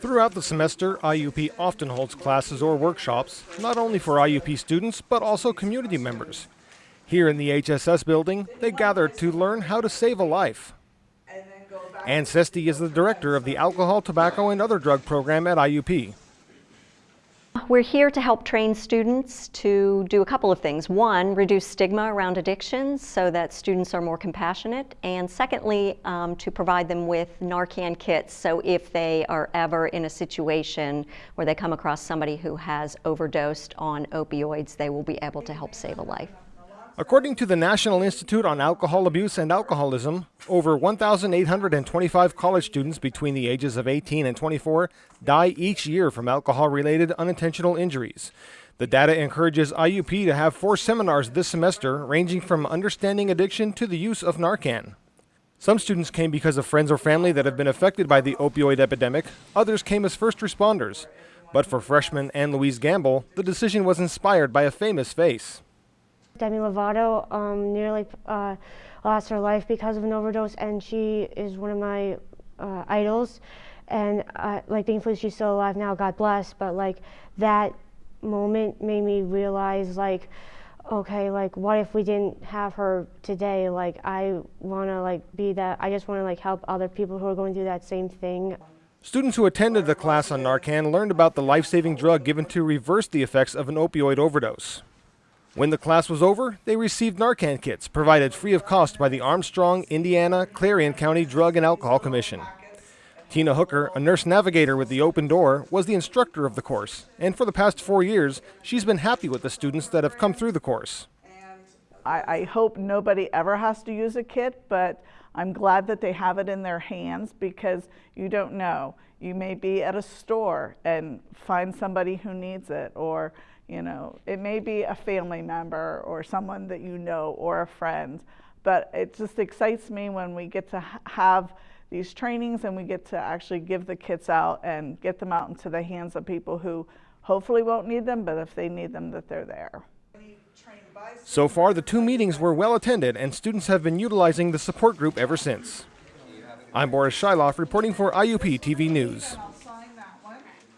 Throughout the semester, IUP often holds classes or workshops, not only for IUP students, but also community members. Here in the HSS building, they gather to learn how to save a life. Ann Sesti is the director of the Alcohol, Tobacco, and Other Drug Program at IUP. We're here to help train students to do a couple of things. One, reduce stigma around addictions so that students are more compassionate. And secondly, um, to provide them with Narcan kits so if they are ever in a situation where they come across somebody who has overdosed on opioids, they will be able to help save a life. According to the National Institute on Alcohol Abuse and Alcoholism, over 1,825 college students between the ages of 18 and 24 die each year from alcohol related unintentional injuries. The data encourages IUP to have four seminars this semester, ranging from understanding addiction to the use of Narcan. Some students came because of friends or family that have been affected by the opioid epidemic, others came as first responders. But for freshman Ann Louise Gamble, the decision was inspired by a famous face. Demi Lovato um, nearly uh, lost her life because of an overdose, and she is one of my uh, idols. And uh, like, thankfully, she's still alive now. God bless. But like that moment made me realize, like, okay, like, what if we didn't have her today? Like, I want to like be that. I just want to like help other people who are going through that same thing. Students who attended the class on Narcan learned about the life-saving drug given to reverse the effects of an opioid overdose. When the class was over, they received Narcan kits provided free of cost by the Armstrong, Indiana, Clarion County Drug and Alcohol Commission. Tina Hooker, a nurse navigator with the Open Door, was the instructor of the course, and for the past four years, she's been happy with the students that have come through the course. I, I hope nobody ever has to use a kit, but I'm glad that they have it in their hands because you don't know. You may be at a store and find somebody who needs it, or you know, it may be a family member or someone that you know or a friend, but it just excites me when we get to have these trainings and we get to actually give the kits out and get them out into the hands of people who hopefully won't need them, but if they need them, that they're there. So far, the two meetings were well attended, and students have been utilizing the support group ever since. I'm Boris Shiloff reporting for IUP TV News.